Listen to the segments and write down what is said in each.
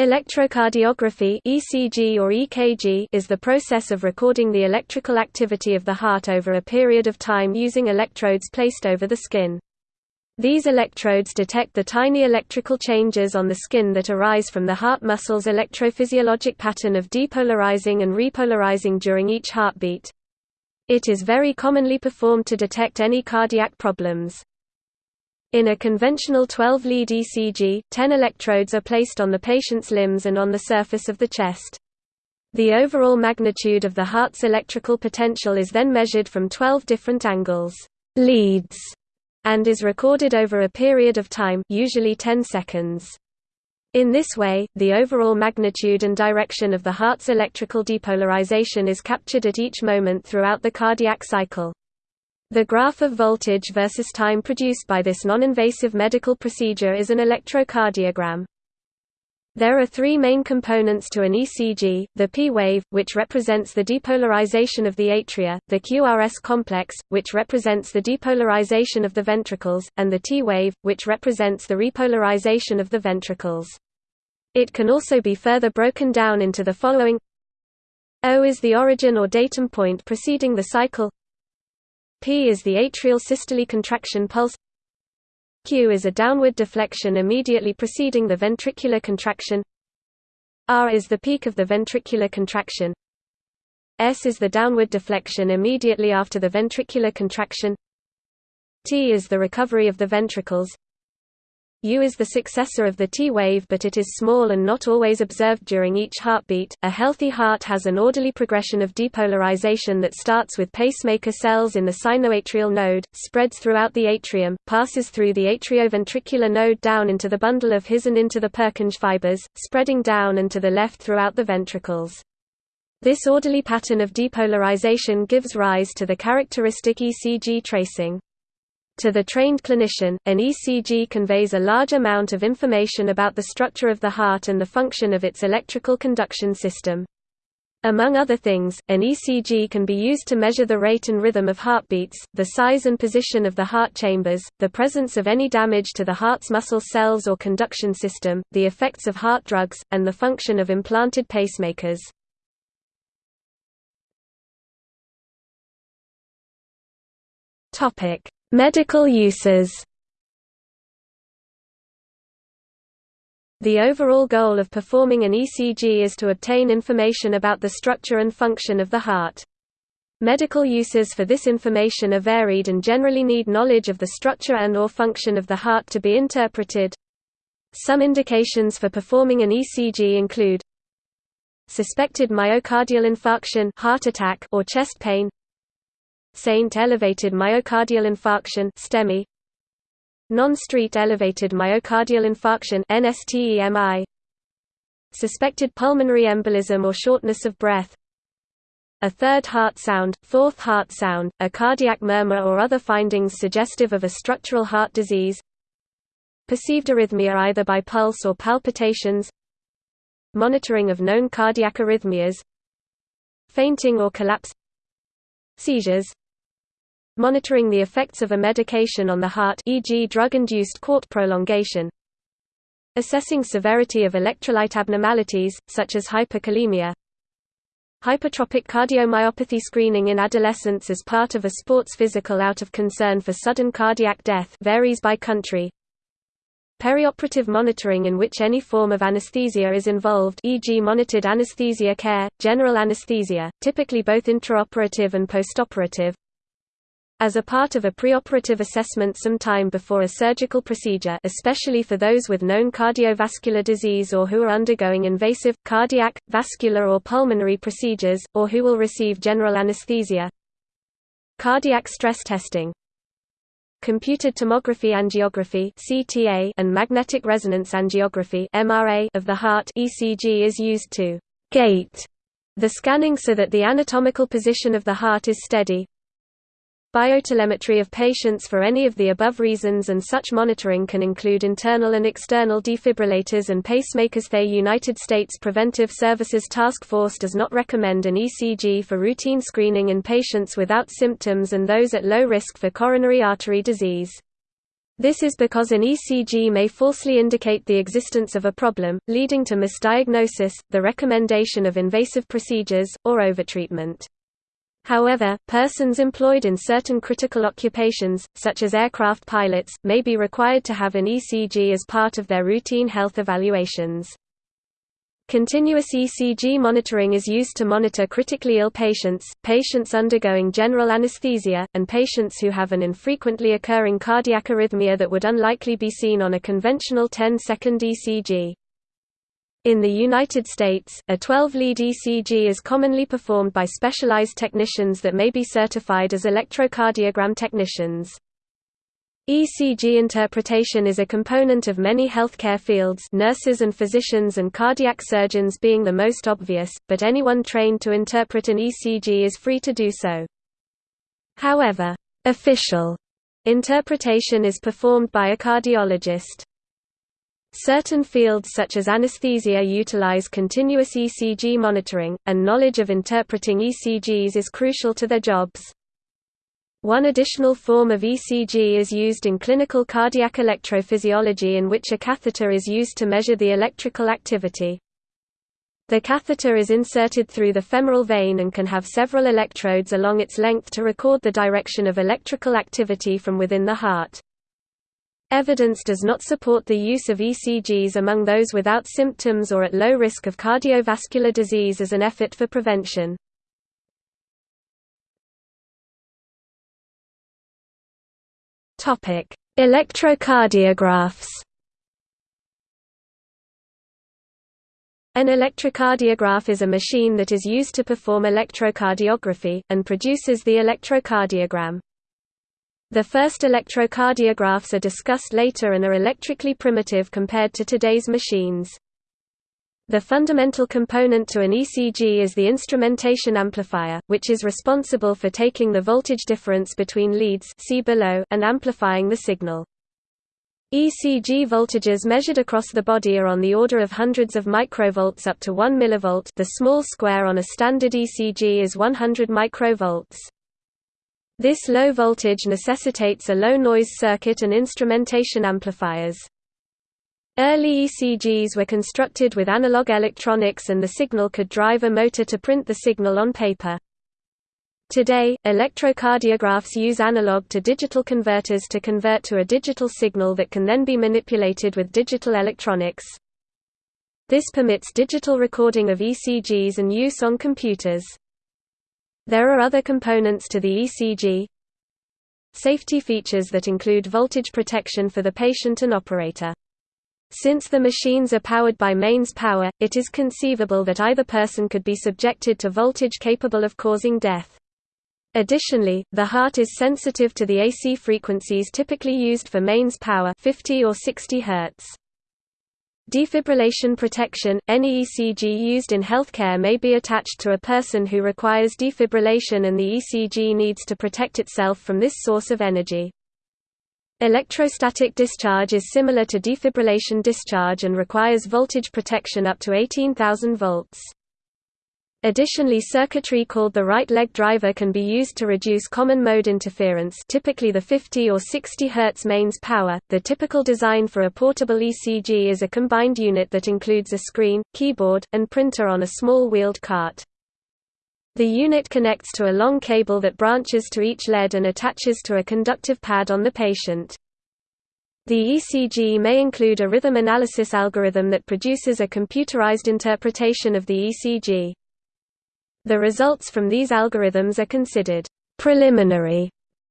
Electrocardiography ECG or EKG is the process of recording the electrical activity of the heart over a period of time using electrodes placed over the skin. These electrodes detect the tiny electrical changes on the skin that arise from the heart muscle's electrophysiologic pattern of depolarizing and repolarizing during each heartbeat. It is very commonly performed to detect any cardiac problems. In a conventional 12-lead ECG, 10 electrodes are placed on the patient's limbs and on the surface of the chest. The overall magnitude of the heart's electrical potential is then measured from 12 different angles leads, and is recorded over a period of time usually 10 seconds. In this way, the overall magnitude and direction of the heart's electrical depolarization is captured at each moment throughout the cardiac cycle. The graph of voltage versus time produced by this non-invasive medical procedure is an electrocardiogram. There are three main components to an ECG, the P wave, which represents the depolarization of the atria, the QRS complex, which represents the depolarization of the ventricles, and the T wave, which represents the repolarization of the ventricles. It can also be further broken down into the following O is the origin or datum point preceding the cycle P is the atrial systole contraction pulse. Q is a downward deflection immediately preceding the ventricular contraction. R is the peak of the ventricular contraction. S is the downward deflection immediately after the ventricular contraction. T is the recovery of the ventricles U is the successor of the T wave but it is small and not always observed during each heartbeat. A healthy heart has an orderly progression of depolarization that starts with pacemaker cells in the sinoatrial node, spreads throughout the atrium, passes through the atrioventricular node down into the bundle of His and into the Purkinje fibers, spreading down and to the left throughout the ventricles. This orderly pattern of depolarization gives rise to the characteristic ECG tracing. To the trained clinician, an ECG conveys a large amount of information about the structure of the heart and the function of its electrical conduction system. Among other things, an ECG can be used to measure the rate and rhythm of heartbeats, the size and position of the heart chambers, the presence of any damage to the heart's muscle cells or conduction system, the effects of heart drugs, and the function of implanted pacemakers. Medical uses The overall goal of performing an ECG is to obtain information about the structure and function of the heart. Medical uses for this information are varied and generally need knowledge of the structure and or function of the heart to be interpreted. Some indications for performing an ECG include suspected myocardial infarction heart attack or chest pain ST elevated myocardial infarction STEMI. Non-ST elevated myocardial infarction NSTEMI Suspected pulmonary embolism or shortness of breath. A third heart sound, fourth heart sound, a cardiac murmur or other findings suggestive of a structural heart disease. Perceived arrhythmia either by pulse or palpitations. Monitoring of known cardiac arrhythmias. Fainting or collapse. Seizures monitoring the effects of a medication on the heart e.g. drug-induced QT prolongation assessing severity of electrolyte abnormalities, such as hyperkalemia hypertrophic cardiomyopathy screening in adolescents as part of a sports physical out of concern for sudden cardiac death varies by country perioperative monitoring in which any form of anesthesia is involved e.g. monitored anesthesia care, general anesthesia, typically both intraoperative and postoperative as a part of a preoperative assessment some time before a surgical procedure especially for those with known cardiovascular disease or who are undergoing invasive, cardiac, vascular or pulmonary procedures, or who will receive general anesthesia. Cardiac stress testing Computed tomography angiography CTA and magnetic resonance angiography MRA of the heart ECG is used to gate the scanning so that the anatomical position of the heart is steady, Biotelemetry of patients for any of the above reasons and such monitoring can include internal and external defibrillators and pacemakers. The United States Preventive Services Task Force does not recommend an ECG for routine screening in patients without symptoms and those at low risk for coronary artery disease. This is because an ECG may falsely indicate the existence of a problem, leading to misdiagnosis, the recommendation of invasive procedures, or overtreatment. However, persons employed in certain critical occupations, such as aircraft pilots, may be required to have an ECG as part of their routine health evaluations. Continuous ECG monitoring is used to monitor critically ill patients, patients undergoing general anesthesia, and patients who have an infrequently occurring cardiac arrhythmia that would unlikely be seen on a conventional 10-second ECG. In the United States, a 12-lead ECG is commonly performed by specialized technicians that may be certified as electrocardiogram technicians. ECG interpretation is a component of many healthcare fields nurses and physicians and cardiac surgeons being the most obvious, but anyone trained to interpret an ECG is free to do so. However, official interpretation is performed by a cardiologist. Certain fields such as anesthesia utilize continuous ECG monitoring, and knowledge of interpreting ECGs is crucial to their jobs. One additional form of ECG is used in clinical cardiac electrophysiology in which a catheter is used to measure the electrical activity. The catheter is inserted through the femoral vein and can have several electrodes along its length to record the direction of electrical activity from within the heart. Evidence does not support the use of ECGs among those without symptoms or at low risk of cardiovascular disease as an effort for prevention. Topic: Electrocardiographs. An electrocardiograph is a machine that is used to perform electrocardiography, and produces the electrocardiogram. The first electrocardiographs are discussed later and are electrically primitive compared to today's machines. The fundamental component to an ECG is the instrumentation amplifier, which is responsible for taking the voltage difference between leads see below and amplifying the signal. ECG voltages measured across the body are on the order of hundreds of microvolts up to 1 mV the small square on a standard ECG is 100 microvolts. This low voltage necessitates a low-noise circuit and instrumentation amplifiers. Early ECGs were constructed with analog electronics and the signal could drive a motor to print the signal on paper. Today, electrocardiographs use analog to digital converters to convert to a digital signal that can then be manipulated with digital electronics. This permits digital recording of ECGs and use on computers. There are other components to the ECG. Safety features that include voltage protection for the patient and operator. Since the machines are powered by mains power, it is conceivable that either person could be subjected to voltage capable of causing death. Additionally, the heart is sensitive to the AC frequencies typically used for mains power 50 or 60 Hz. Defibrillation protection – Any ECG used in healthcare may be attached to a person who requires defibrillation and the ECG needs to protect itself from this source of energy. Electrostatic discharge is similar to defibrillation discharge and requires voltage protection up to 18,000 volts. Additionally circuitry called the right leg driver can be used to reduce common mode interference typically the 50 or 60 Hz mains power. The typical design for a portable ECG is a combined unit that includes a screen, keyboard, and printer on a small wheeled cart. The unit connects to a long cable that branches to each lead and attaches to a conductive pad on the patient. The ECG may include a rhythm analysis algorithm that produces a computerized interpretation of the ECG. The results from these algorithms are considered preliminary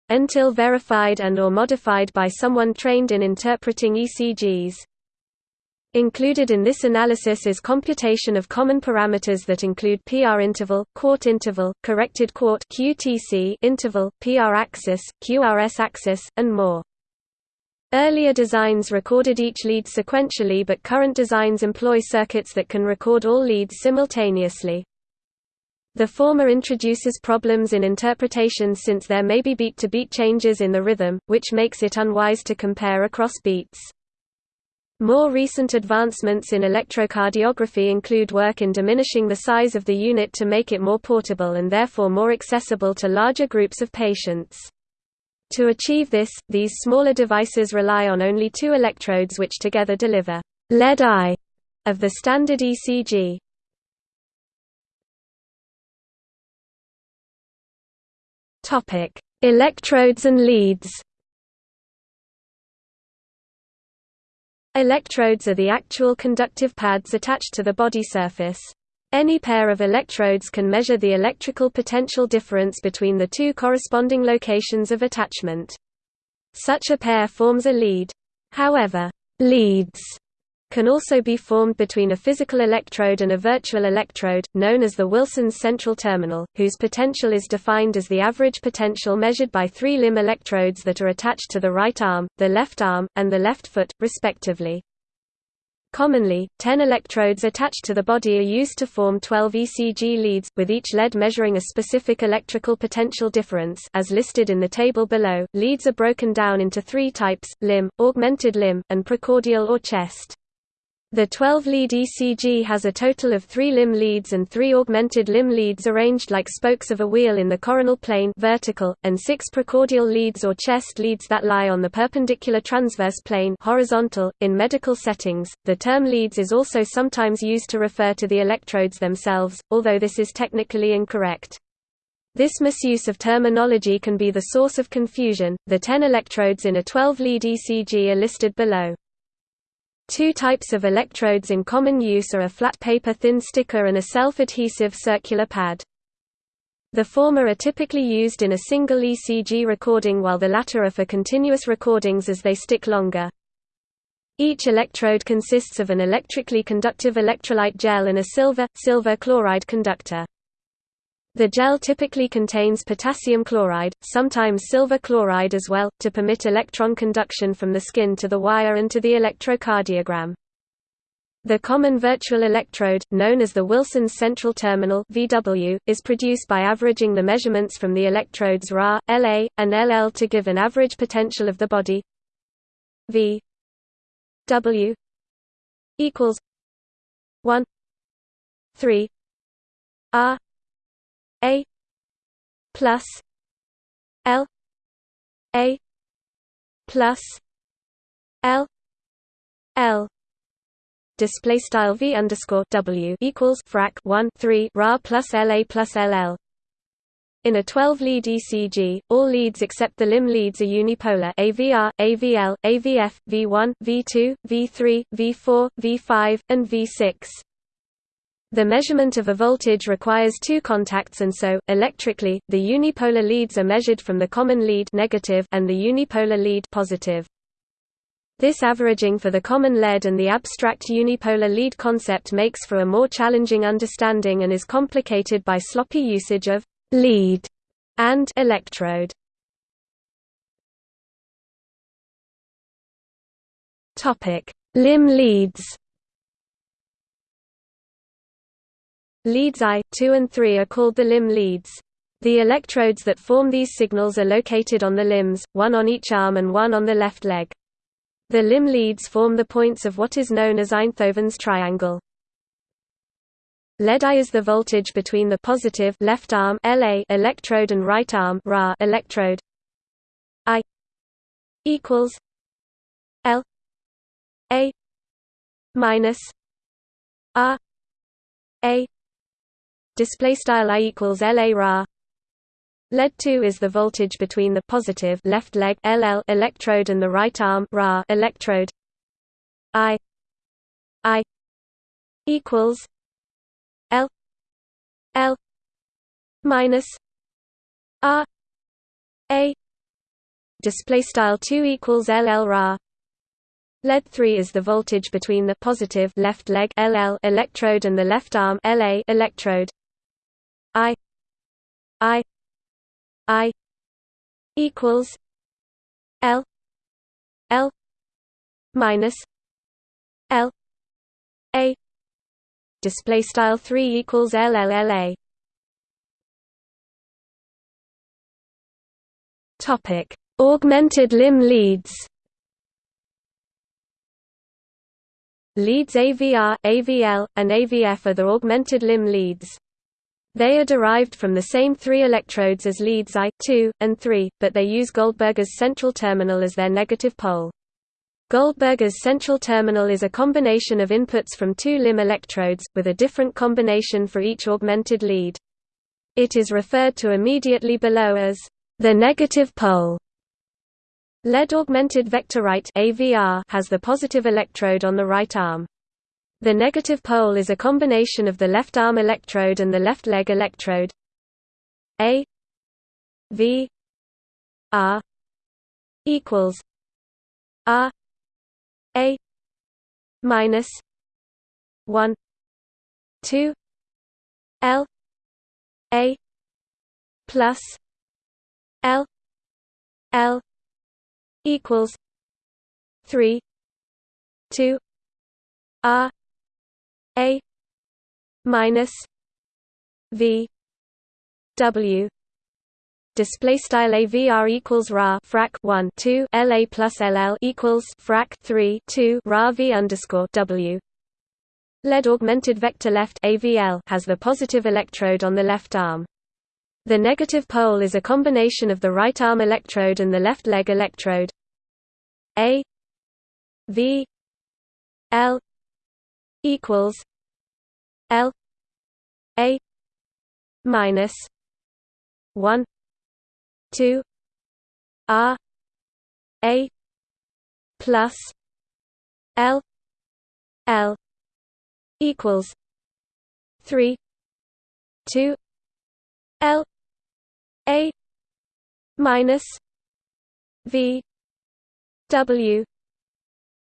until verified and or modified by someone trained in interpreting ECGs. Included in this analysis is computation of common parameters that include PR interval, QT interval, corrected QT QTC interval, PR axis, QRS axis, and more. Earlier designs recorded each lead sequentially but current designs employ circuits that can record all leads simultaneously. The former introduces problems in interpretation since there may be beat-to-beat -beat changes in the rhythm, which makes it unwise to compare across beats. More recent advancements in electrocardiography include work in diminishing the size of the unit to make it more portable and therefore more accessible to larger groups of patients. To achieve this, these smaller devices rely on only two electrodes which together deliver lead-I of the standard ECG. Topic: Electrodes and leads. Electrodes are the actual conductive pads attached to the body surface. Any pair of electrodes can measure the electrical potential difference between the two corresponding locations of attachment. Such a pair forms a lead. However, leads can also be formed between a physical electrode and a virtual electrode, known as the Wilson's central terminal, whose potential is defined as the average potential measured by three limb electrodes that are attached to the right arm, the left arm, and the left foot, respectively. Commonly, 10 electrodes attached to the body are used to form 12 ECG leads, with each lead measuring a specific electrical potential difference as listed in the table below. Leads are broken down into three types, limb, augmented limb, and precordial or chest. The 12-lead ECG has a total of three limb leads and three augmented limb leads arranged like spokes of a wheel in the coronal plane vertical, and six precordial leads or chest leads that lie on the perpendicular transverse plane horizontal. .In medical settings, the term leads is also sometimes used to refer to the electrodes themselves, although this is technically incorrect. This misuse of terminology can be the source of confusion. The 10 electrodes in a 12-lead ECG are listed below. Two types of electrodes in common use are a flat paper thin sticker and a self-adhesive circular pad. The former are typically used in a single ECG recording while the latter are for continuous recordings as they stick longer. Each electrode consists of an electrically conductive electrolyte gel and a silver, silver chloride conductor. The gel typically contains potassium chloride, sometimes silver chloride as well, to permit electron conduction from the skin to the wire and to the electrocardiogram. The common virtual electrode, known as the Wilson's central terminal (VW), is produced by averaging the measurements from the electrodes Ra, La, and LL to give an average potential of the body V W equals 1 3 R a plus L A plus L L. Display style V underscore W equals frac 1 3 ra plus LA plus LL in a 12-lead ECG, all leads except the limb leads are unipolar. AVR, AVL, AVF, V1, V2, V3, V4, V5, and V6. The measurement of a voltage requires two contacts and so, electrically, the unipolar leads are measured from the common lead negative and the unipolar lead positive. This averaging for the common lead and the abstract unipolar lead concept makes for a more challenging understanding and is complicated by sloppy usage of lead and electrode. Limb leads. Leads I, 2 and 3 are called the limb leads. The electrodes that form these signals are located on the limbs, one on each arm and one on the left leg. The limb leads form the points of what is known as Einthoven's triangle. Lead I is the voltage between the positive left arm LA electrode and right arm Ra electrode. I equals L A minus R A display style i equals la ra lead 2 is the voltage between the positive left leg ll electrode and the right arm ra electrode. I i equals l l minus r a. Display style 2 equals ll ra Lead 3 is the voltage between the positive left leg LL electrode and the left arm LA electrode. I I I equals L L minus L A. Display style 3 equals LLLA topic. Augmented limb leads. Leads AVR, AVL, and AVF are the augmented limb leads. They are derived from the same three electrodes as leads I, II, and III, but they use Goldberger's central terminal as their negative pole. Goldberger's central terminal is a combination of inputs from two limb electrodes, with a different combination for each augmented lead. It is referred to immediately below as the negative pole. Lead augmented vector right AVR has the positive electrode on the right arm. The negative pole is a combination of the left arm electrode and the left leg electrode. A V R equals R A minus one two L A plus L L equals three two R a minus V W. Display style avr equals ra frac 1 2 la plus ll equals frac 3 2 ra v underscore w. Lead augmented vector left avl has the positive electrode on the left arm. The negative pole is a combination of the right arm electrode and the left leg electrode. A v l equals L A minus one two R A plus L L equals three two L A minus V W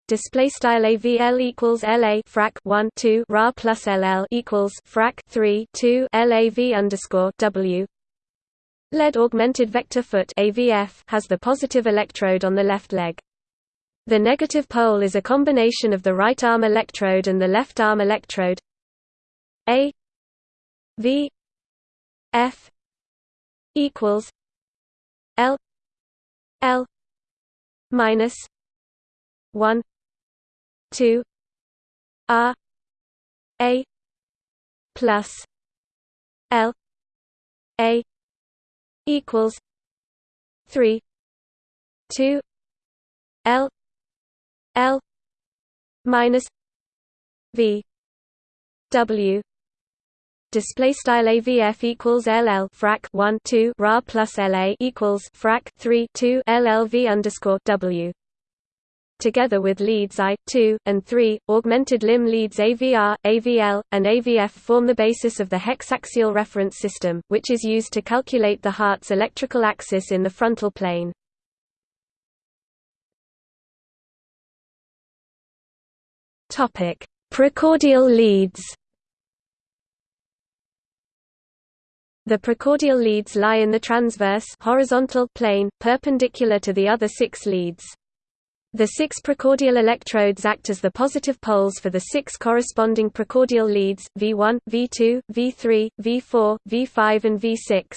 display style avl equals la frac 1 2 ra plus ll equals frac 3 2 lav underscore w. Lead augmented vector foot avf has the positive electrode on the left leg. The negative pole is a combination of the right arm electrode and the left arm electrode. A v f equals l l minus 1 two R A plus L A equals three two L L minus V W. Display style avf equals ll frac 1 2 ra plus la equals frac 3 2 llv underscore w together with leads I, II, and III, augmented limb leads AVR, AVL, and AVF form the basis of the hexaxial reference system, which is used to calculate the heart's electrical axis in the frontal plane. Precordial leads The precordial leads lie in the transverse horizontal plane, perpendicular to the other six leads. The six precordial electrodes act as the positive poles for the six corresponding precordial leads, V1, V2, V3, V4, V5 and V6.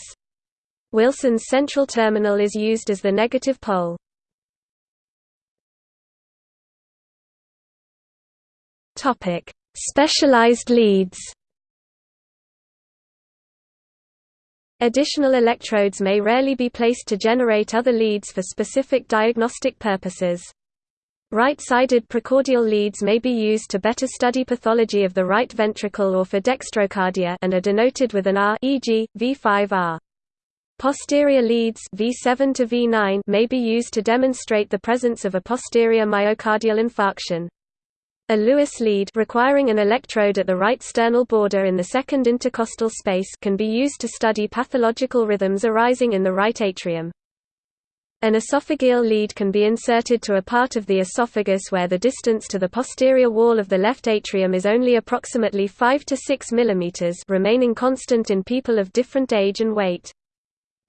Wilson's central terminal is used as the negative pole. Specialized leads Additional electrodes may rarely be placed to generate other leads for specific diagnostic purposes. Right-sided precordial leads may be used to better study pathology of the right ventricle or for dextrocardia and are denoted with an R e.g., V5R. Posterior leads V7 to V9 may be used to demonstrate the presence of a posterior myocardial infarction. A Lewis lead requiring an electrode at the right sternal border in the second intercostal space can be used to study pathological rhythms arising in the right atrium. An esophageal lead can be inserted to a part of the esophagus where the distance to the posterior wall of the left atrium is only approximately 5 to 6 mm remaining constant in people of different age and weight.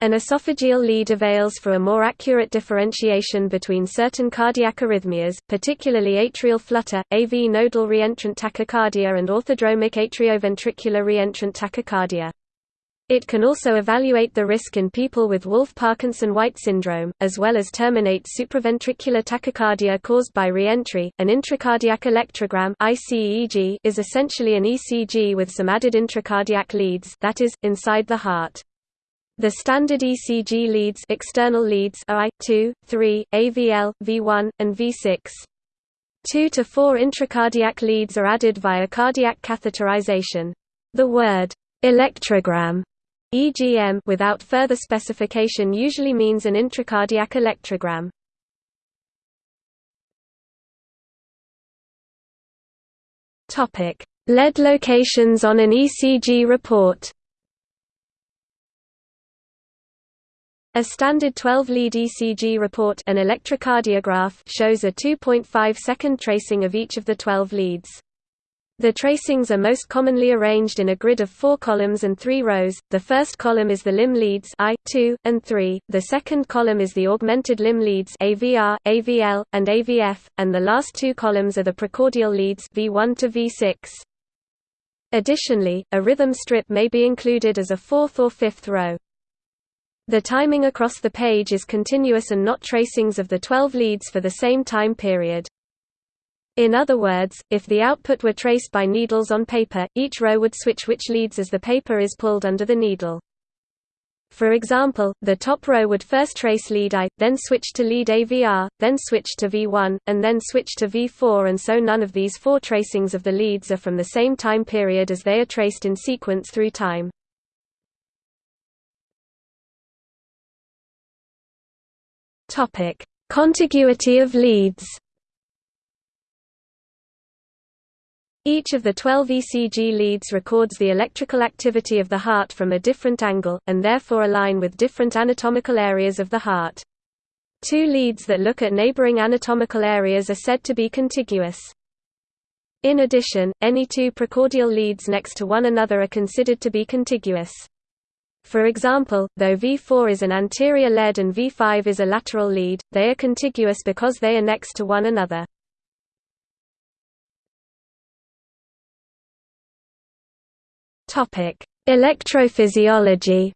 An esophageal lead avails for a more accurate differentiation between certain cardiac arrhythmias, particularly atrial flutter, AV nodal reentrant tachycardia and orthodromic atrioventricular reentrant tachycardia. It can also evaluate the risk in people with Wolff-Parkinson-White syndrome, as well as terminate supraventricular tachycardia caused by reentry. An intracardiac electrogram (ICEG) is essentially an ECG with some added intracardiac leads, that is, inside the heart. The standard ECG leads, external leads are I, 2, 3, AVL, V1, and V6. Two to four intracardiac leads are added via cardiac catheterization. The word electrogram EGM without further specification usually means an intracardiac electrogram. Topic: lead locations on an ECG report. A standard 12-lead ECG report an electrocardiograph shows a 2.5 second tracing of each of the 12 leads. The tracings are most commonly arranged in a grid of four columns and three rows. The first column is the limb leads I, 2, and 3. The second column is the augmented limb leads AVR, AVL, and AVF, and the last two columns are the precordial leads V1 to V6. Additionally, a rhythm strip may be included as a fourth or fifth row. The timing across the page is continuous and not tracings of the 12 leads for the same time period. In other words, if the output were traced by needles on paper, each row would switch which leads as the paper is pulled under the needle. For example, the top row would first trace lead I, then switch to lead AVR, then switch to V1, and then switch to V4 and so none of these four tracings of the leads are from the same time period as they are traced in sequence through time. Contiguity of leads Each of the 12 ECG leads records the electrical activity of the heart from a different angle, and therefore align with different anatomical areas of the heart. Two leads that look at neighboring anatomical areas are said to be contiguous. In addition, any two precordial leads next to one another are considered to be contiguous. For example, though V4 is an anterior lead and V5 is a lateral lead, they are contiguous because they are next to one another. Topic: Electrophysiology.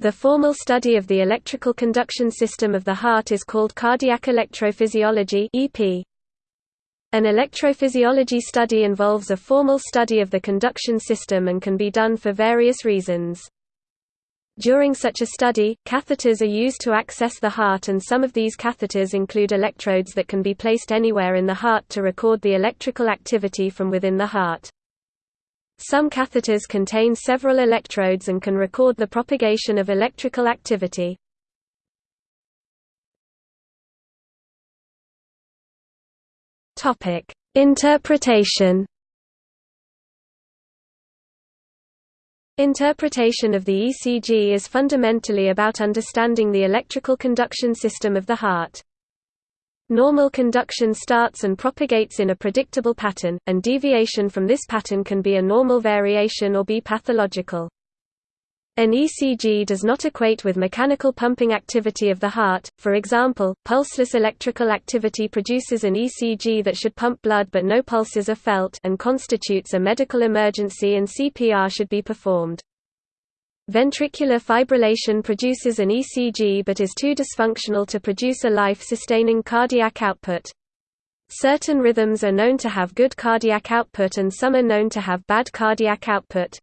The formal study of the electrical conduction system of the heart is called cardiac electrophysiology (EP). An electrophysiology study involves a formal study of the conduction system and can be done for various reasons. During such a study, catheters are used to access the heart and some of these catheters include electrodes that can be placed anywhere in the heart to record the electrical activity from within the heart. Some catheters contain several electrodes and can record the propagation of electrical activity. Interpretation Interpretation of the ECG is fundamentally about understanding the electrical conduction system of the heart. Normal conduction starts and propagates in a predictable pattern, and deviation from this pattern can be a normal variation or be pathological. An ECG does not equate with mechanical pumping activity of the heart, for example, pulseless electrical activity produces an ECG that should pump blood but no pulses are felt and constitutes a medical emergency and CPR should be performed. Ventricular fibrillation produces an ECG but is too dysfunctional to produce a life-sustaining cardiac output. Certain rhythms are known to have good cardiac output and some are known to have bad cardiac output.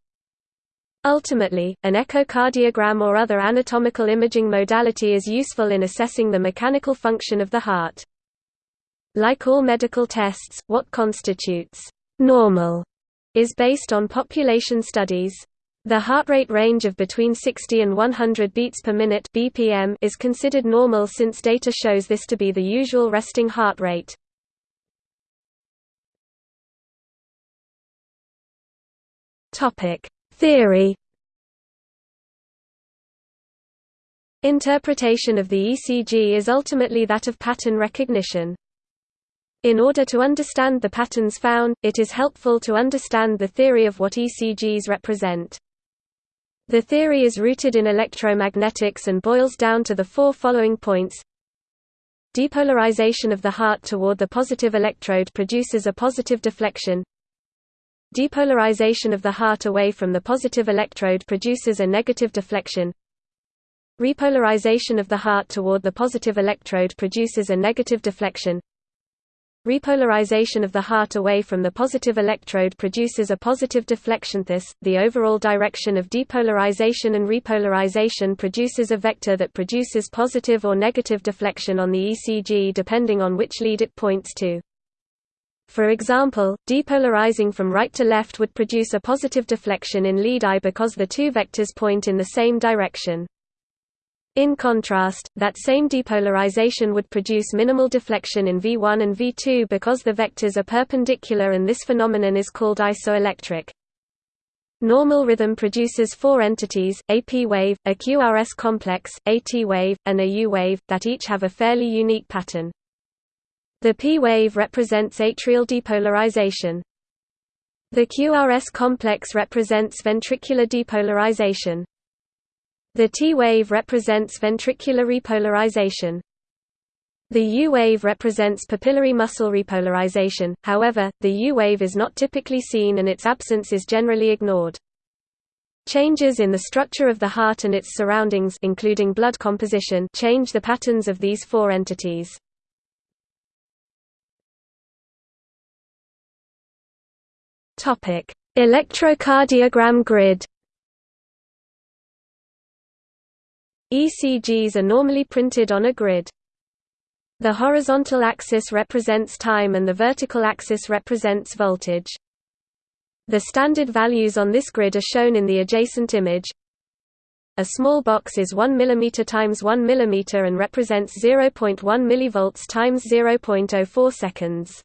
Ultimately, an echocardiogram or other anatomical imaging modality is useful in assessing the mechanical function of the heart. Like all medical tests, what constitutes normal is based on population studies. The heart rate range of between 60 and 100 beats per minute (BPM) is considered normal since data shows this to be the usual resting heart rate. Topic: Theory Interpretation of the ECG is ultimately that of pattern recognition. In order to understand the patterns found, it is helpful to understand the theory of what ECGs represent. The theory is rooted in electromagnetics and boils down to the four following points. Depolarization of the heart toward the positive electrode produces a positive deflection. Depolarization of the heart away from the positive electrode produces a negative deflection. Repolarization of the heart toward the positive electrode produces a negative deflection. Repolarization of the heart away from the positive electrode produces a positive deflection. Thus, the overall direction of depolarization and repolarization produces a vector that produces positive or negative deflection on the ECG depending on which lead it points to. For example, depolarizing from right to left would produce a positive deflection in lead I because the two vectors point in the same direction. In contrast, that same depolarization would produce minimal deflection in V1 and V2 because the vectors are perpendicular and this phenomenon is called isoelectric. Normal rhythm produces four entities, a p-wave, a QRS complex, a t-wave, and a u-wave, that each have a fairly unique pattern. The p-wave represents atrial depolarization. The QRS complex represents ventricular depolarization. The T-wave represents ventricular repolarization. The U-wave represents papillary muscle repolarization, however, the U-wave is not typically seen and its absence is generally ignored. Changes in the structure of the heart and its surroundings including blood composition change the patterns of these four entities. Electrocardiogram grid ECGs are normally printed on a grid. The horizontal axis represents time and the vertical axis represents voltage. The standard values on this grid are shown in the adjacent image. A small box is 1 mm times 1 mm and represents 0.1 mV times 0.04 seconds.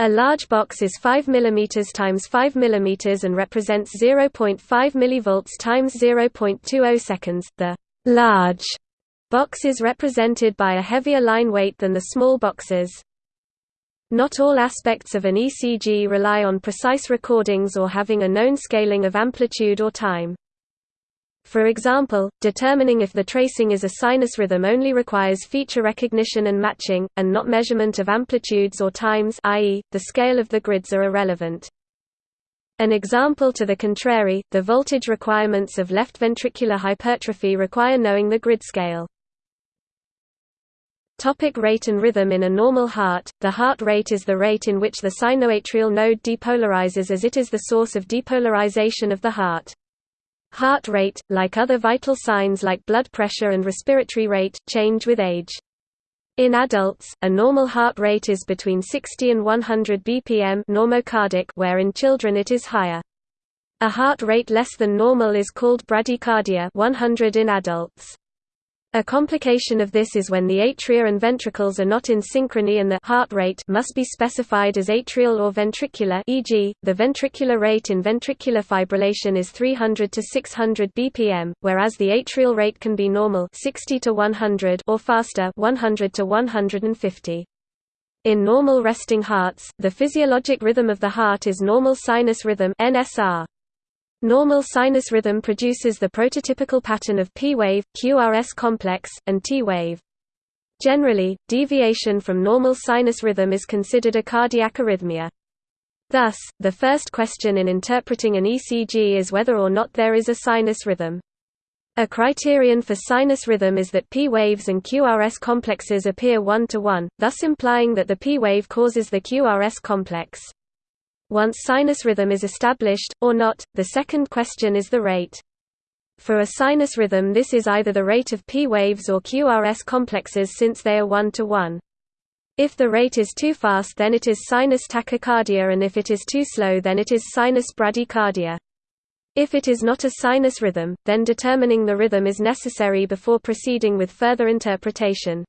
A large box is 5 mm times 5 mm and represents 0.5 mV times 0.20 seconds. The large box is represented by a heavier line weight than the small boxes. Not all aspects of an ECG rely on precise recordings or having a known scaling of amplitude or time. For example, determining if the tracing is a sinus rhythm only requires feature recognition and matching, and not measurement of amplitudes or times i.e., the scale of the grids are irrelevant. An example to the contrary, the voltage requirements of left ventricular hypertrophy require knowing the grid scale. Topic rate and rhythm In a normal heart, the heart rate is the rate in which the sinoatrial node depolarizes as it is the source of depolarization of the heart. Heart rate, like other vital signs like blood pressure and respiratory rate, change with age. In adults, a normal heart rate is between 60 and 100 bpm normocardic where in children it is higher. A heart rate less than normal is called bradycardia 100 in adults. A complication of this is when the atria and ventricles are not in synchrony and the heart rate must be specified as atrial or ventricular e.g., the ventricular rate in ventricular fibrillation is 300 to 600 bpm, whereas the atrial rate can be normal 60 to 100 or faster 100 to 150. In normal resting hearts, the physiologic rhythm of the heart is normal sinus rhythm NSR. Normal sinus rhythm produces the prototypical pattern of P-wave, QRS complex, and T-wave. Generally, deviation from normal sinus rhythm is considered a cardiac arrhythmia. Thus, the first question in interpreting an ECG is whether or not there is a sinus rhythm. A criterion for sinus rhythm is that P waves and QRS complexes appear one-to-one, -one, thus implying that the P wave causes the QRS complex. Once sinus rhythm is established, or not, the second question is the rate. For a sinus rhythm this is either the rate of P waves or QRS complexes since they are one-to-one. -one. If the rate is too fast then it is sinus tachycardia and if it is too slow then it is sinus bradycardia. If it is not a sinus rhythm, then determining the rhythm is necessary before proceeding with further interpretation.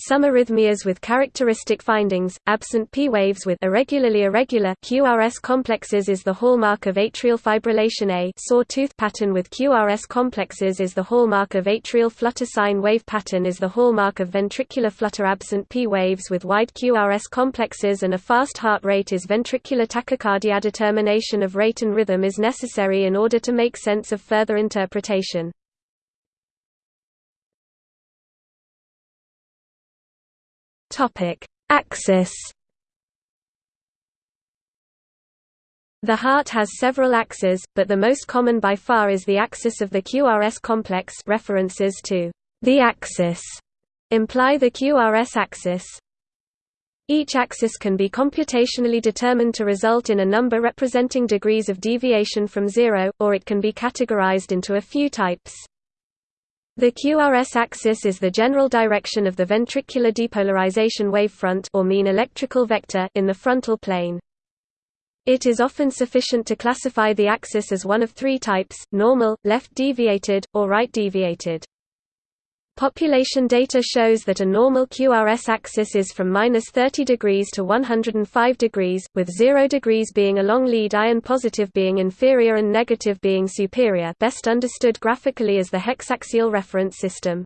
Some arrhythmias with characteristic findings, absent P waves with irregularly irregular QRS complexes is the hallmark of atrial fibrillation A sawtooth pattern with QRS complexes is the hallmark of atrial flutter sine wave pattern is the hallmark of ventricular flutter absent P waves with wide QRS complexes and a fast heart rate is ventricular tachycardia determination of rate and rhythm is necessary in order to make sense of further interpretation. Topic: Axis. The heart has several axes, but the most common by far is the axis of the QRS complex references to the axis imply the QRS axis. Each axis can be computationally determined to result in a number representing degrees of deviation from zero, or it can be categorized into a few types. The QRS axis is the general direction of the ventricular depolarization wavefront or mean electrical vector in the frontal plane. It is often sufficient to classify the axis as one of three types, normal, left deviated, or right deviated. Population data shows that a normal QRS axis is from minus 30 degrees to 105 degrees, with 0 degrees being along lead ion positive being inferior and negative being superior best understood graphically as the hexaxial reference system.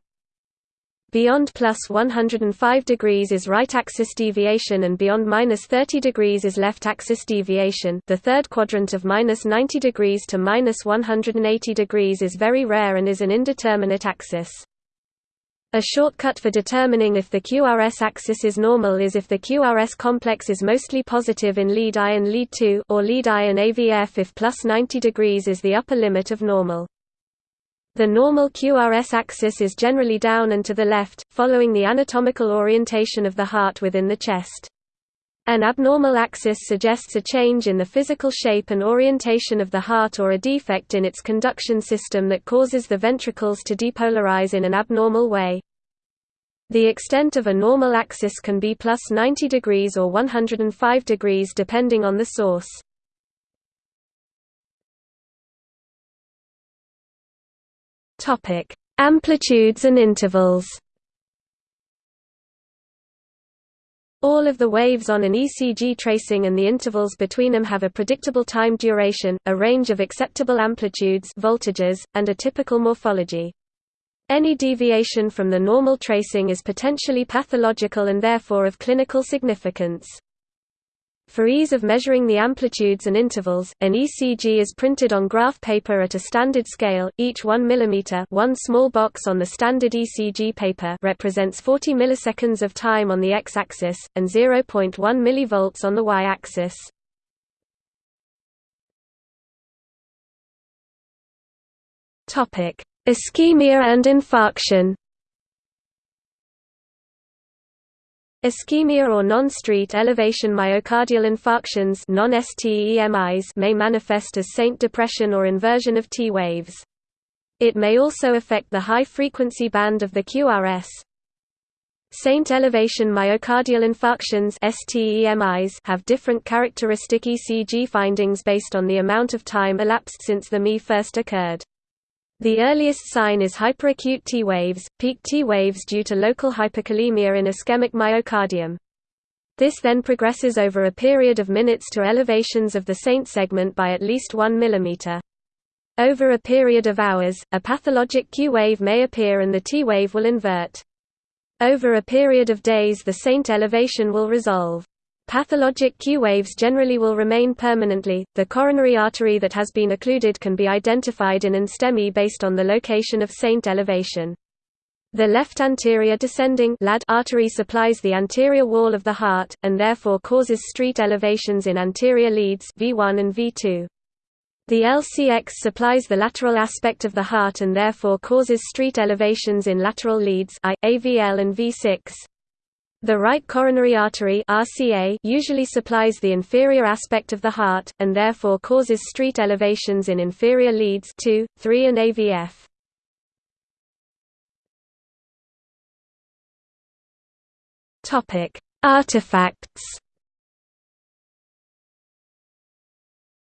Beyond plus 105 degrees is right axis deviation and beyond minus 30 degrees is left axis deviation the third quadrant of minus 90 degrees to minus 180 degrees is very rare and is an indeterminate axis. A shortcut for determining if the QRS axis is normal is if the QRS complex is mostly positive in lead ion lead 2 or lead ion AVF if plus 90 degrees is the upper limit of normal. The normal QRS axis is generally down and to the left, following the anatomical orientation of the heart within the chest. An abnormal axis suggests a change in the physical shape and orientation of the heart or a defect in its conduction system that causes the ventricles to depolarize in an abnormal way. The extent of a normal axis can be plus 90 degrees or 105 degrees depending on the source. Amplitudes and intervals. All of the waves on an ECG tracing and the intervals between them have a predictable time duration, a range of acceptable amplitudes voltages, and a typical morphology. Any deviation from the normal tracing is potentially pathological and therefore of clinical significance. For ease of measuring the amplitudes and intervals, an ECG is printed on graph paper at a standard scale, each 1 mm one small box on the standard ECG paper represents 40 milliseconds of time on the x-axis, and 0.1 mV on the y-axis. Ischemia and infarction Ischemia or non-ST elevation myocardial infarctions non-STEMIs may manifest as ST depression or inversion of T waves. It may also affect the high-frequency band of the QRS. ST elevation myocardial infarctions have different characteristic ECG findings based on the amount of time elapsed since the MI first occurred. The earliest sign is hyperacute T waves, peak T waves due to local hyperkalemia in ischemic myocardium. This then progresses over a period of minutes to elevations of the ST segment by at least 1 mm. Over a period of hours, a pathologic Q wave may appear and the T wave will invert. Over a period of days the ST elevation will resolve. Pathologic Q waves generally will remain permanently. The coronary artery that has been occluded can be identified in an STEMI based on the location of ST elevation. The left anterior descending LAD artery supplies the anterior wall of the heart, and therefore causes ST elevations in anterior leads V1 and V2. The LCX supplies the lateral aspect of the heart and therefore causes ST elevations in lateral leads I, AVL and V6. The right coronary artery RCA usually supplies the inferior aspect of the heart, and therefore causes ST elevations in inferior leads 2, 3 and AVF. Artifacts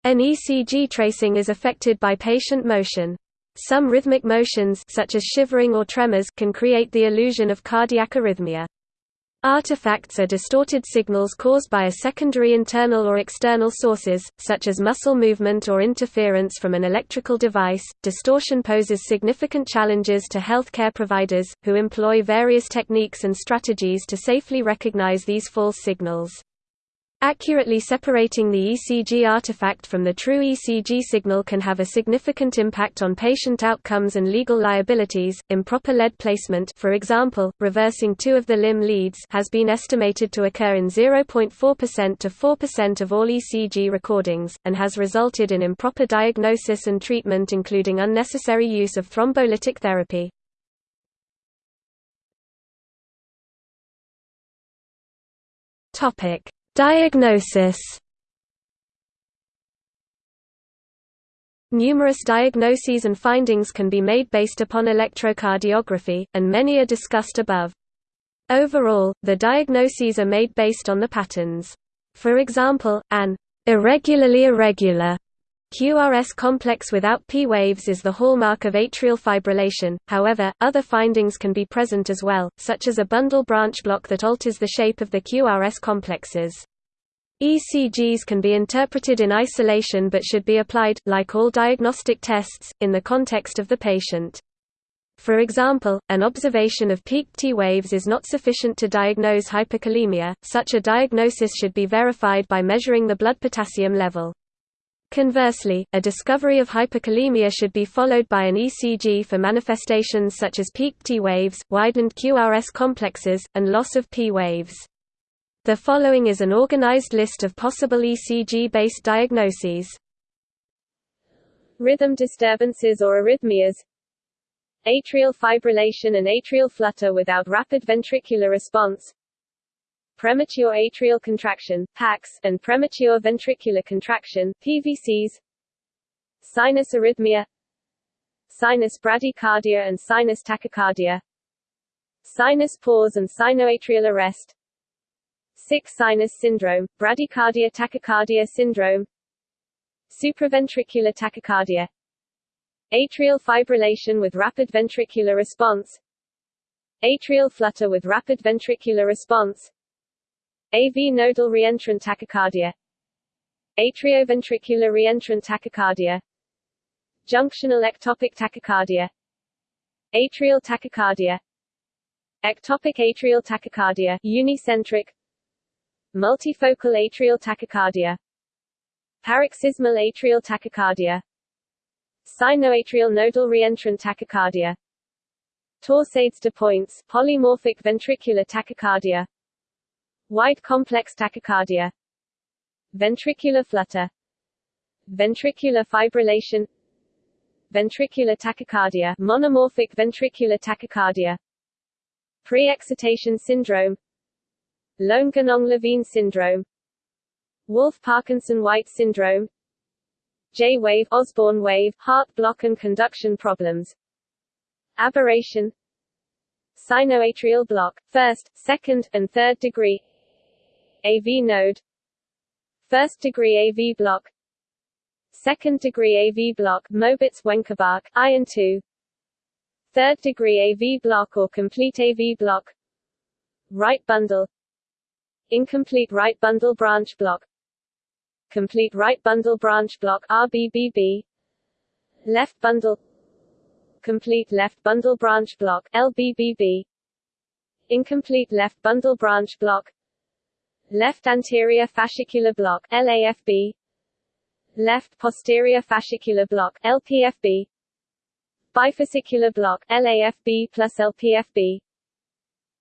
An ECG tracing is affected by patient motion. Some rhythmic motions such as shivering or tremors can create the illusion of cardiac arrhythmia. Artifacts are distorted signals caused by a secondary internal or external sources, such as muscle movement or interference from an electrical device. Distortion poses significant challenges to healthcare providers, who employ various techniques and strategies to safely recognize these false signals. Accurately separating the ECG artifact from the true ECG signal can have a significant impact on patient outcomes and legal liabilities. Improper lead placement, for example, reversing two of the limb leads, has been estimated to occur in 0.4% to 4% of all ECG recordings and has resulted in improper diagnosis and treatment including unnecessary use of thrombolytic therapy. Topic Diagnosis Numerous diagnoses and findings can be made based upon electrocardiography, and many are discussed above. Overall, the diagnoses are made based on the patterns. For example, an irregularly irregular QRS complex without P waves is the hallmark of atrial fibrillation, however, other findings can be present as well, such as a bundle branch block that alters the shape of the QRS complexes. ECGs can be interpreted in isolation but should be applied, like all diagnostic tests, in the context of the patient. For example, an observation of peaked T waves is not sufficient to diagnose hyperkalemia, such a diagnosis should be verified by measuring the blood potassium level. Conversely, a discovery of hyperkalemia should be followed by an ECG for manifestations such as peaked T waves, widened QRS complexes, and loss of P waves. The following is an organized list of possible ECG-based diagnoses. Rhythm disturbances or arrhythmias. Atrial fibrillation and atrial flutter without rapid ventricular response. Premature atrial contraction PACs, and premature ventricular contraction PVCs, sinus arrhythmia, sinus bradycardia and sinus tachycardia, sinus pause and sinoatrial arrest, sick sinus syndrome, bradycardia tachycardia syndrome, supraventricular tachycardia, atrial fibrillation with rapid ventricular response, atrial flutter with rapid ventricular response, AV nodal reentrant tachycardia Atrioventricular reentrant tachycardia Junctional ectopic tachycardia Atrial tachycardia Ectopic atrial tachycardia unicentric Multifocal atrial tachycardia Paroxysmal atrial tachycardia Sinoatrial nodal reentrant tachycardia Torsades de pointes polymorphic ventricular tachycardia Wide complex tachycardia Ventricular flutter Ventricular fibrillation Ventricular tachycardia monomorphic ventricular tachycardia Pre-excitation syndrome Lown-Ganong-Levine syndrome Wolff-Parkinson-White syndrome J-wave Osborn wave heart block and conduction problems Aberration Sinoatrial block, first, second, and third degree AV node First degree AV block Second degree AV block Mobitz Wenckebach, iron 2 Third degree AV block or complete AV block Right bundle Incomplete right bundle branch block Complete right bundle branch block RBBB Left bundle Complete left bundle branch block LBBB Incomplete left bundle branch block Left anterior fascicular block LAFB Left posterior fascicular block LPFB Bifascicular block LAFB plus LPFB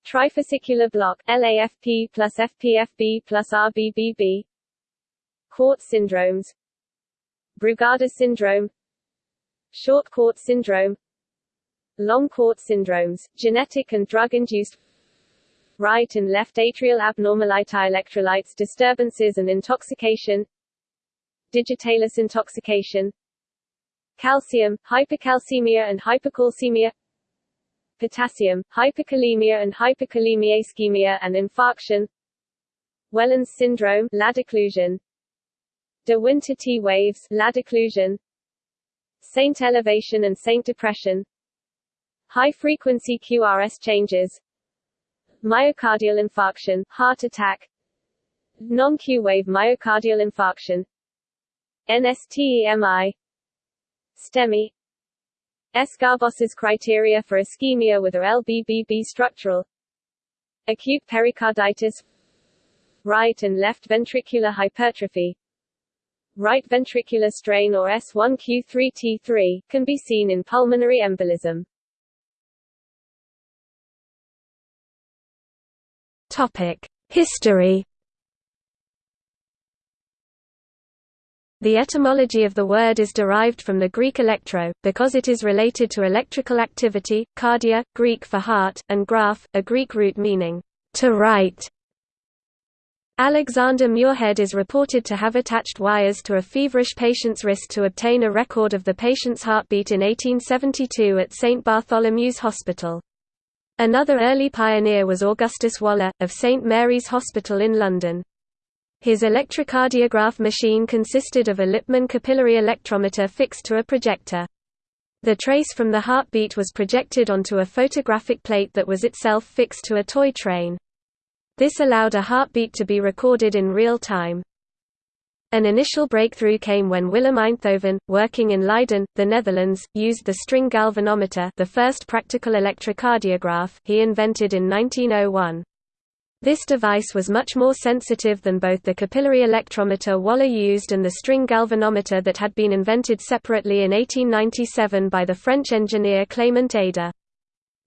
Trifascicular block LAFB plus FPFB plus RBBB QT syndromes. Brugada syndrome. Short QT syndrome. Long QT syndromes, genetic and drug-induced. Right and left atrial abnormality electrolytes disturbances and intoxication. Digitalis intoxication. Calcium, hypocalcemia and hypercalcemia potassium, hypokalemia and hyperkalemia ischemia and infarction. Wellens syndrome LAD occlusion de Winter T waves LAD occlusion ST elevation and ST depression. High frequency QRS changes. Myocardial infarction, heart attack, non-Q wave myocardial infarction, NSTEMI, STEMI, Sgarbossa's criteria for ischemia with a LBBB structural, acute pericarditis, right and left ventricular hypertrophy, right ventricular strain or S1Q3T3, can be seen in pulmonary embolism. Topic: History The etymology of the word is derived from the Greek electro, because it is related to electrical activity, cardia, Greek for heart, and graph, a Greek root meaning, to write. Alexander Muirhead is reported to have attached wires to a feverish patient's wrist to obtain a record of the patient's heartbeat in 1872 at St. Bartholomew's Hospital. Another early pioneer was Augustus Waller, of St. Mary's Hospital in London. His electrocardiograph machine consisted of a Lippmann capillary electrometer fixed to a projector. The trace from the heartbeat was projected onto a photographic plate that was itself fixed to a toy train. This allowed a heartbeat to be recorded in real time. An initial breakthrough came when Willem Einthoven, working in Leiden, the Netherlands, used the string galvanometer the first practical electrocardiograph he invented in 1901. This device was much more sensitive than both the capillary electrometer Waller used and the string galvanometer that had been invented separately in 1897 by the French engineer Clément Ader.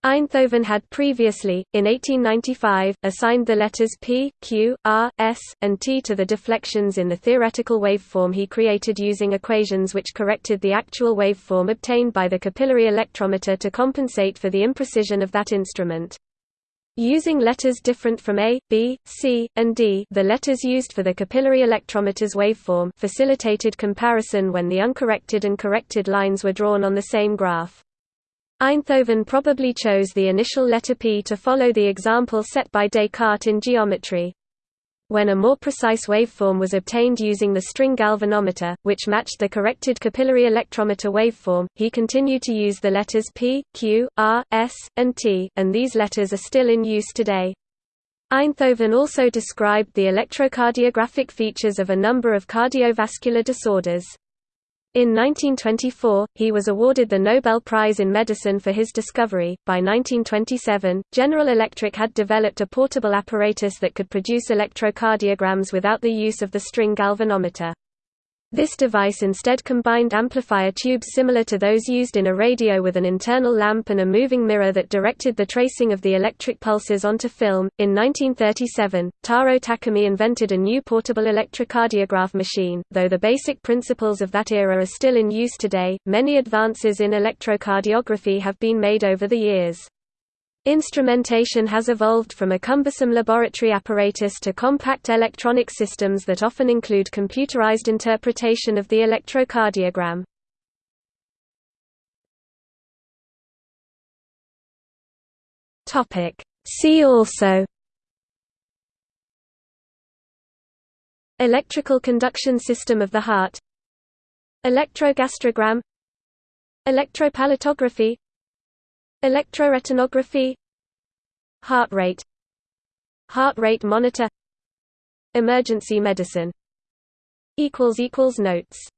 Einthoven had previously, in 1895, assigned the letters P, Q, R, S, and T to the deflections in the theoretical waveform he created using equations which corrected the actual waveform obtained by the capillary electrometer to compensate for the imprecision of that instrument. Using letters different from A, B, C, and D the letters used for the capillary electrometer's waveform facilitated comparison when the uncorrected and corrected lines were drawn on the same graph. Einthoven probably chose the initial letter P to follow the example set by Descartes in geometry. When a more precise waveform was obtained using the string galvanometer, which matched the corrected capillary electrometer waveform, he continued to use the letters P, Q, R, S, and T, and these letters are still in use today. Einthoven also described the electrocardiographic features of a number of cardiovascular disorders. In 1924, he was awarded the Nobel Prize in Medicine for his discovery. By 1927, General Electric had developed a portable apparatus that could produce electrocardiograms without the use of the string galvanometer. This device instead combined amplifier tubes similar to those used in a radio with an internal lamp and a moving mirror that directed the tracing of the electric pulses onto film. In 1937, Taro Takemi invented a new portable electrocardiograph machine. Though the basic principles of that era are still in use today, many advances in electrocardiography have been made over the years. Instrumentation has evolved from a cumbersome laboratory apparatus to compact electronic systems that often include computerized interpretation of the electrocardiogram. See also Electrical conduction system of the heart Electrogastrogram Electropalatography Electroretinography Heart rate Heart rate monitor Emergency medicine. Notes